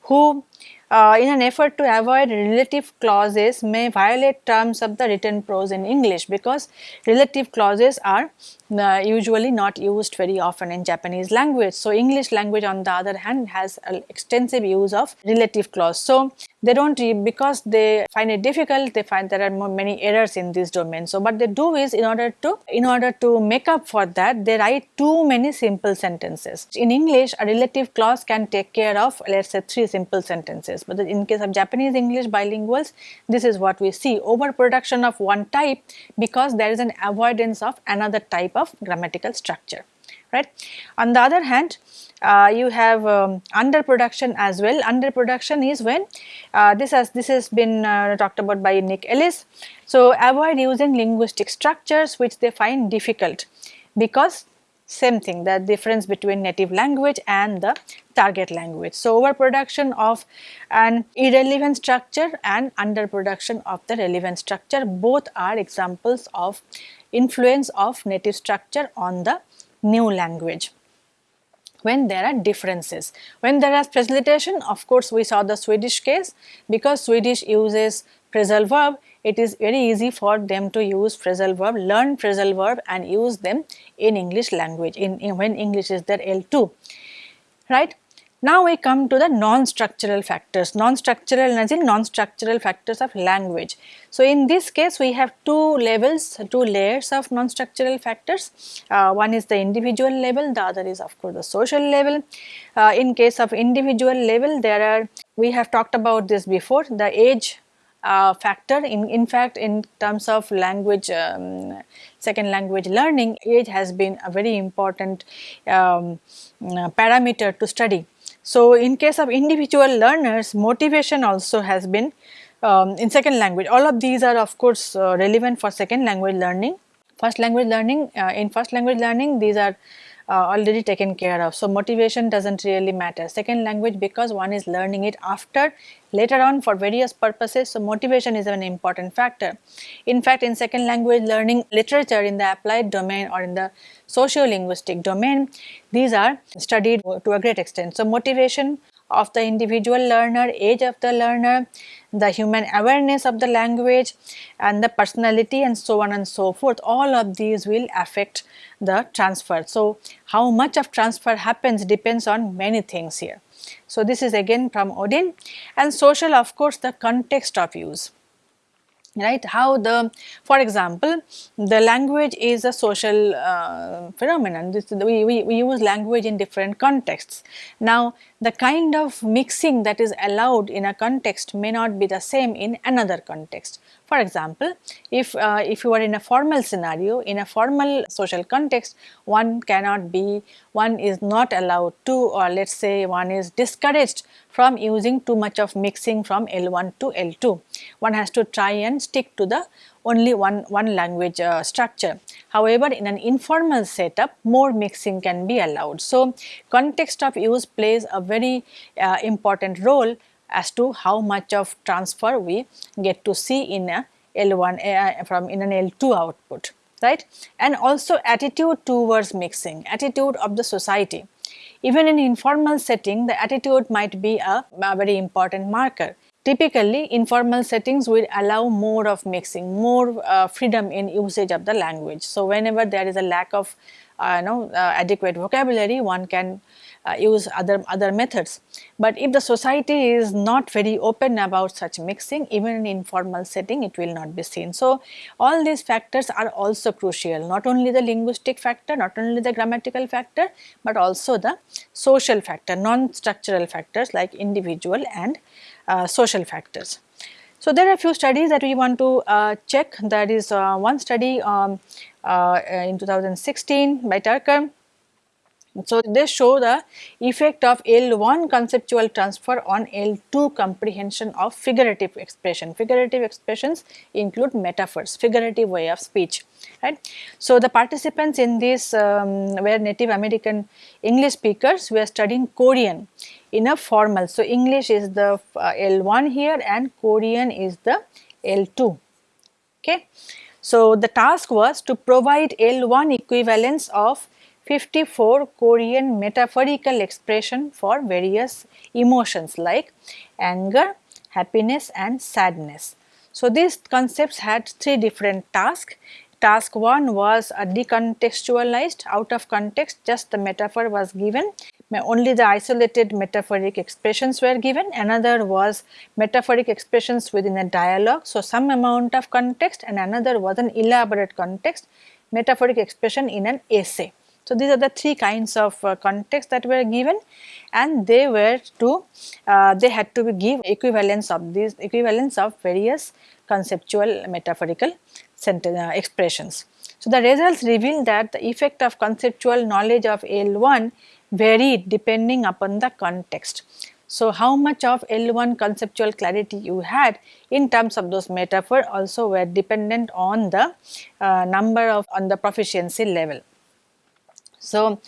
who uh, in an effort to avoid relative clauses may violate terms of the written prose in English because relative clauses are uh, usually not used very often in Japanese language. So, English language on the other hand has an extensive use of relative clause. So, they do not because they find it difficult they find there are many errors in this domain. So, what they do is in order to in order to make up for that they write too many simple sentences. In English a relative clause can take care of let us say three simple sentences but in case of Japanese English bilinguals this is what we see overproduction of one type because there is an avoidance of another type of grammatical structure right. On the other hand uh, you have um, underproduction as well. Underproduction is when uh, this has this has been uh, talked about by Nick Ellis. So, avoid using linguistic structures which they find difficult because same thing the difference between native language and the target language. So, overproduction of an irrelevant structure and underproduction of the relevant structure both are examples of influence of native structure on the new language when there are differences. When there is facilitation of course we saw the Swedish case because Swedish uses phrasal verb it is very easy for them to use phrasal verb, learn phrasal verb and use them in English language in, in when English is their L2 right. Now we come to the non-structural factors, non-structural as in non-structural factors of language. So in this case we have two levels, two layers of non-structural factors. Uh, one is the individual level, the other is of course the social level. Uh, in case of individual level there are, we have talked about this before, the age uh, factor in, in fact in terms of language um, second language learning age has been a very important um, uh, parameter to study so, in case of individual learners motivation also has been um, in second language all of these are of course uh, relevant for second language learning. First language learning uh, in first language learning these are Uh, already taken care of. So, motivation does not really matter. Second language because one is learning it after later on for various purposes. So, motivation is an important factor. In fact, in second language learning literature in the applied domain or in the socio-linguistic domain, these are studied to a great extent. So, motivation of the individual learner, age of the learner, the human awareness of the language and the personality and so on and so forth all of these will affect the transfer. So, how much of transfer happens depends on many things here. So, this is again from Odlin and social of course the context of use right? How the for example the language is a social uh, phenomenon. This, we, we, we use language in different contexts. Now the kind of mixing that is allowed in a context may not be the same in another context. For example, if, uh, if you are in a formal scenario, in a formal social context, one cannot be, one is not allowed to or let us say one is discouraged from using too much of mixing from L1 to L2. One has to try and stick to the only one, one language uh, structure. However, in an informal setup, more mixing can be allowed. So, context of use plays a very uh, important role as to how much of transfer we get to see in a L1 uh, from in an L2 output right and also attitude towards mixing attitude of the society even in informal setting the attitude might be a, a very important marker typically informal settings will allow more of mixing more uh, freedom in usage of the language so whenever there is a lack of uh, know, uh, adequate vocabulary one can uh, use other other methods. But if the society is not very open about such mixing even in informal setting it will not be seen. So, all these factors are also crucial not only the linguistic factor not only the grammatical factor but also the social factor non-structural factors like individual and uh, social factors. So, there are a few studies that we want to uh, check that is uh, one study um, uh, in 2016 by Turker so, they show the effect of L1 conceptual transfer on L2 comprehension of figurative expression. Figurative expressions include metaphors, figurative way of speech, right. So, the participants in this um, were Native American English speakers who are studying Korean in a formal. So, English is the uh, L1 here and Korean is the L2, okay. So, the task was to provide L1 equivalence of 54 Korean metaphorical expression for various emotions like anger, happiness and sadness. So, these concepts had three different tasks. Task 1 was a decontextualized out of context just the metaphor was given only the isolated metaphoric expressions were given another was metaphoric expressions within a dialogue. So, some amount of context and another was an elaborate context metaphoric expression in an essay. So, these are the three kinds of uh, context that were given and they were to uh, they had to give equivalence of these equivalence of various conceptual metaphorical uh, expressions. So, the results reveal that the effect of conceptual knowledge of L1 varied depending upon the context. So, how much of L1 conceptual clarity you had in terms of those metaphor also were dependent on the uh, number of on the proficiency level. So,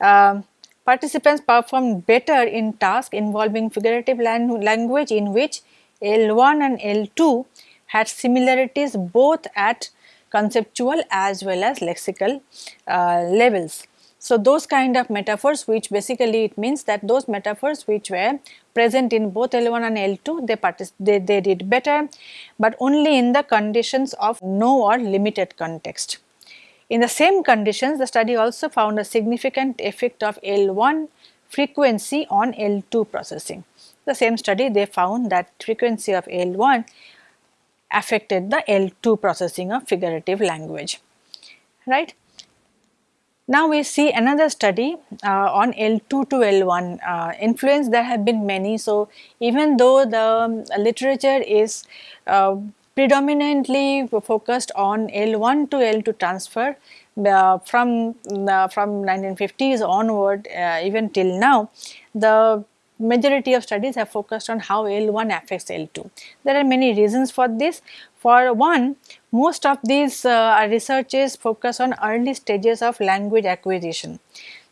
uh, participants performed better in tasks involving figurative language in which L1 and L2 had similarities both at conceptual as well as lexical uh, levels. So, those kind of metaphors which basically it means that those metaphors which were present in both L1 and L2 they, they, they did better, but only in the conditions of no or limited context. In the same conditions, the study also found a significant effect of L1 frequency on L2 processing. The same study they found that frequency of L1 affected the L2 processing of figurative language, right. Now we see another study uh, on L2 to L1 uh, influence there have been many. So, even though the um, literature is uh, predominantly focused on L1 to L2 transfer uh, from from 1950s onward uh, even till now the majority of studies have focused on how L1 affects L2. There are many reasons for this. For one, most of these uh, researches focus on early stages of language acquisition.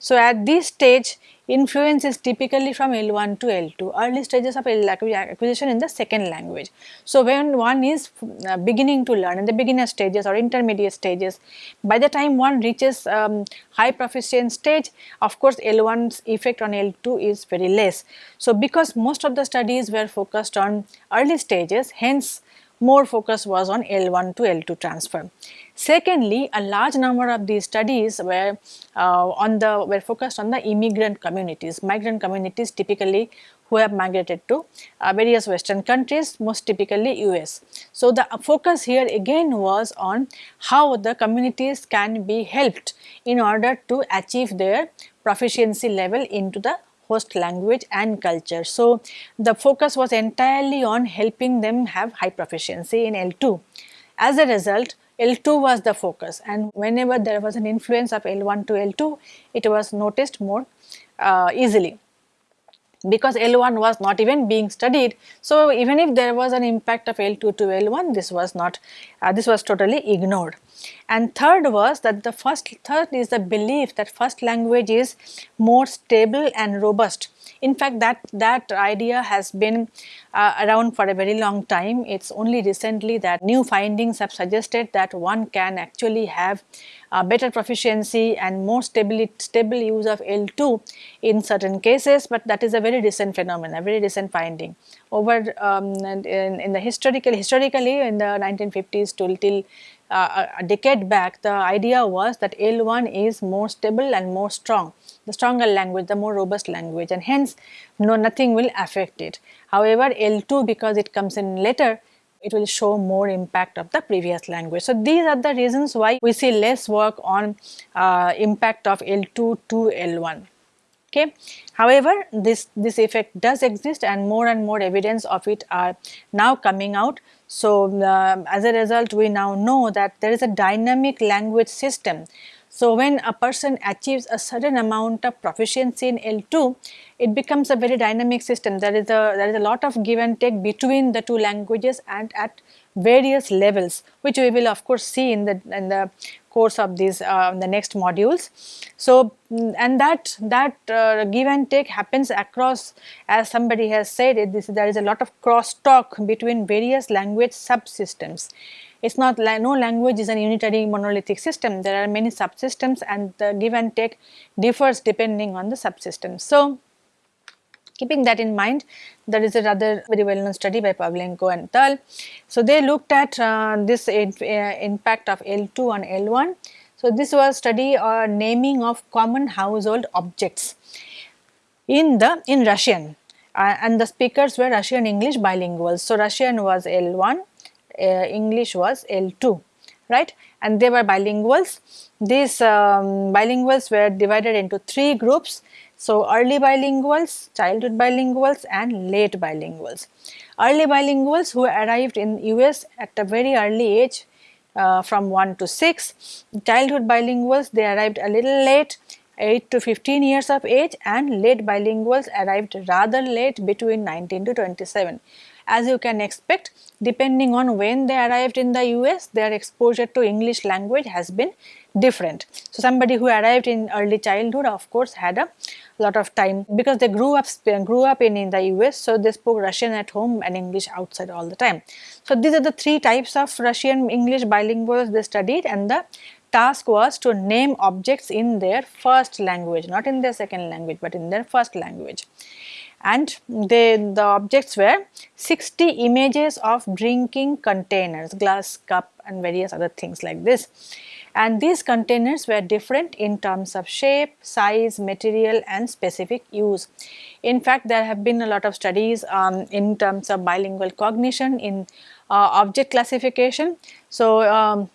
So, at this stage influence is typically from L1 to L2, early stages of acquisition in the second language. So, when one is uh, beginning to learn in the beginner stages or intermediate stages, by the time one reaches um, high proficient stage, of course, L1's effect on L2 is very less. So, because most of the studies were focused on early stages, hence more focus was on L1 to L2 transfer. Secondly, a large number of these studies were uh, on the were focused on the immigrant communities, migrant communities typically who have migrated to uh, various western countries most typically US. So, the focus here again was on how the communities can be helped in order to achieve their proficiency level into the host language and culture. So, the focus was entirely on helping them have high proficiency in L2. As a result, L2 was the focus and whenever there was an influence of L1 to L2, it was noticed more uh, easily because L1 was not even being studied. So, even if there was an impact of L2 to L1, this was not, uh, this was totally ignored. And third was that the first, third is the belief that first language is more stable and robust. In fact, that, that idea has been uh, around for a very long time. It's only recently that new findings have suggested that one can actually have uh, better proficiency and more stable, stable use of L2 in certain cases, but that is a very recent phenomenon, a very recent finding. Over um, in, in the historical, historically in the 1950s till, till uh, a decade back, the idea was that L1 is more stable and more strong, the stronger language, the more robust language and hence no nothing will affect it. However, L2 because it comes in later, it will show more impact of the previous language. So, these are the reasons why we see less work on uh, impact of L2 to L1. Okay. However, this, this effect does exist and more and more evidence of it are now coming out. So, uh, as a result we now know that there is a dynamic language system. So, when a person achieves a certain amount of proficiency in L2, it becomes a very dynamic system. There is a there is a lot of give and take between the two languages and at various levels which we will of course see in the in the course of these uh, the next modules. So, mm, and that that uh, give and take happens across as somebody has said it this there is a lot of cross talk between various language subsystems. It is not like no language is a unitary monolithic system there are many subsystems and the give and take differs depending on the subsystem. So, Keeping that in mind, there is a rather very well known study by Pavlenko and Malt. So, they looked at uh, this uh, impact of L2 on L1. So, this was study or uh, naming of common household objects in the in Russian uh, and the speakers were Russian English bilinguals. So, Russian was L1, uh, English was L2 right and they were bilinguals. These um, bilinguals were divided into three groups so, early bilinguals, childhood bilinguals and late bilinguals. Early bilinguals who arrived in US at a very early age uh, from 1 to 6. Childhood bilinguals they arrived a little late 8 to 15 years of age and late bilinguals arrived rather late between 19 to 27. As you can expect depending on when they arrived in the US their exposure to English language has been different. So, somebody who arrived in early childhood of course had a lot of time because they grew up grew up in, in the US. So, they spoke Russian at home and English outside all the time. So, these are the three types of Russian English bilinguals they studied and the task was to name objects in their first language not in their second language but in their first language and they the objects were 60 images of drinking containers glass cup and various other things like this and these containers were different in terms of shape, size, material and specific use. In fact, there have been a lot of studies um, in terms of bilingual cognition in uh, object classification. So, um,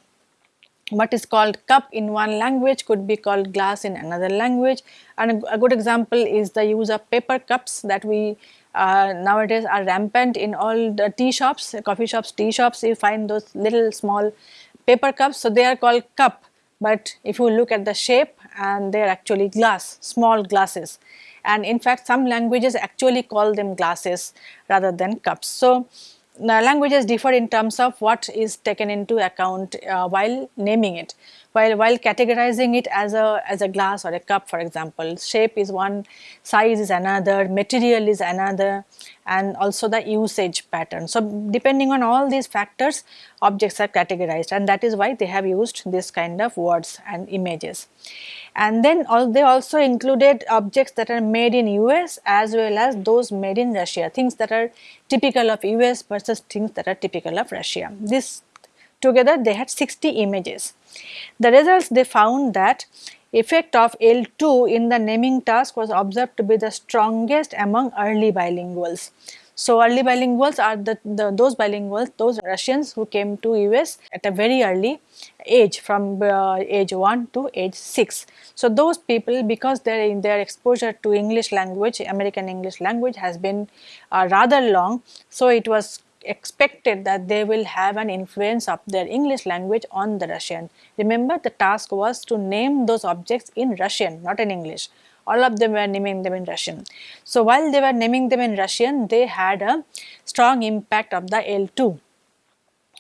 what is called cup in one language could be called glass in another language and a, good example is the use of paper cups that we uh, nowadays are rampant in all the tea shops, coffee shops, tea shops you find those little small paper cups. So, they are called cup, but if you look at the shape and they are actually glass, small glasses and in fact some languages actually call them glasses rather than cups. So, languages differ in terms of what is taken into account uh, while naming it while while categorizing it as a as a glass or a cup for example shape is one size is another material is another and also the usage pattern. So, depending on all these factors objects are categorized and that is why they have used this kind of words and images. And then all, they also included objects that are made in US as well as those made in Russia, things that are typical of US versus things that are typical of Russia. This together they had 60 images. The results they found that effect of L2 in the naming task was observed to be the strongest among early bilinguals. So, early bilinguals are the, the, those bilinguals, those Russians who came to US at a very early age from uh, age 1 to age 6. So, those people because their, their exposure to English language, American English language has been uh, rather long. So, it was expected that they will have an influence of their English language on the Russian. Remember the task was to name those objects in Russian not in English all of them were naming them in Russian. So, while they were naming them in Russian they had a strong impact of the L2.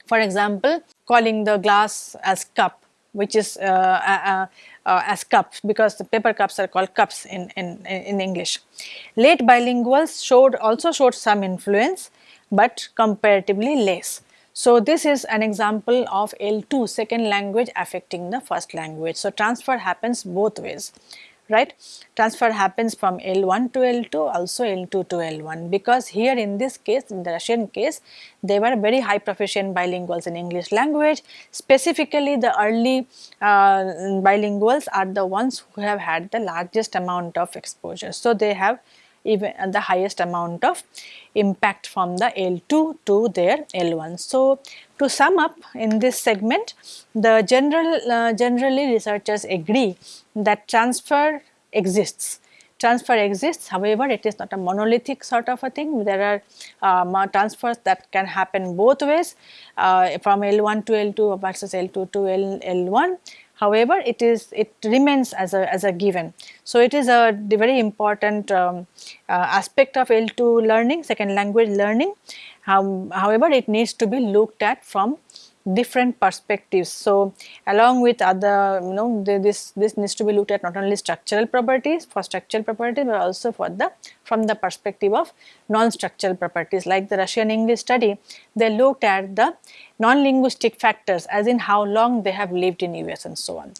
For example, calling the glass as cup which is uh, uh, uh, uh as cups because the paper cups are called cups in, in, in English. Late bilinguals showed also showed some influence but comparatively less. So, this is an example of L2 second language affecting the first language. So, transfer happens both ways right. Transfer happens from L1 to L2 also L2 to L1 because here in this case in the Russian case they were very high proficient bilinguals in English language specifically the early uh, bilinguals are the ones who have had the largest amount of exposure. So, they have even the highest amount of impact from the L2 to their L1. So, to sum up in this segment, the general uh, generally researchers agree that transfer exists. Transfer exists, however, it is not a monolithic sort of a thing. There are um, transfers that can happen both ways uh, from L1 to L2 versus L2 to L, L1 However, it is it remains as a as a given. So it is a very important um, uh, aspect of L2 learning, second language learning, however, it needs to be looked at from different perspectives. So, along with other you know this this needs to be looked at not only structural properties for structural properties, but also for the from the perspective of non-structural properties like the Russian English study they looked at the non-linguistic factors as in how long they have lived in US and so on.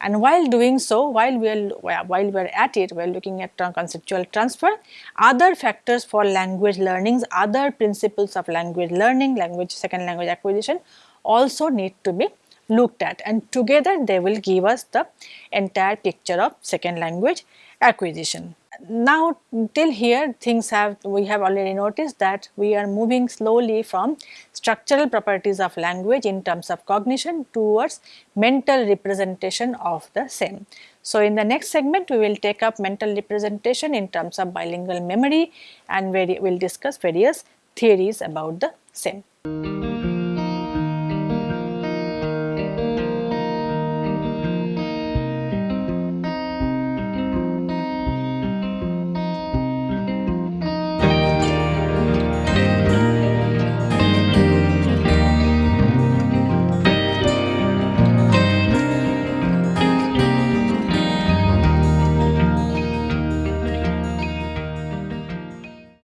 And while doing so while we are while we are at it we are looking at conceptual transfer other factors for language learnings other principles of language learning language second language acquisition also need to be looked at and together they will give us the entire picture of second language acquisition. Now till here things have we have already noticed that we are moving slowly from structural properties of language in terms of cognition towards mental representation of the same. So, in the next segment we will take up mental representation in terms of bilingual memory and we will discuss various theories about the same.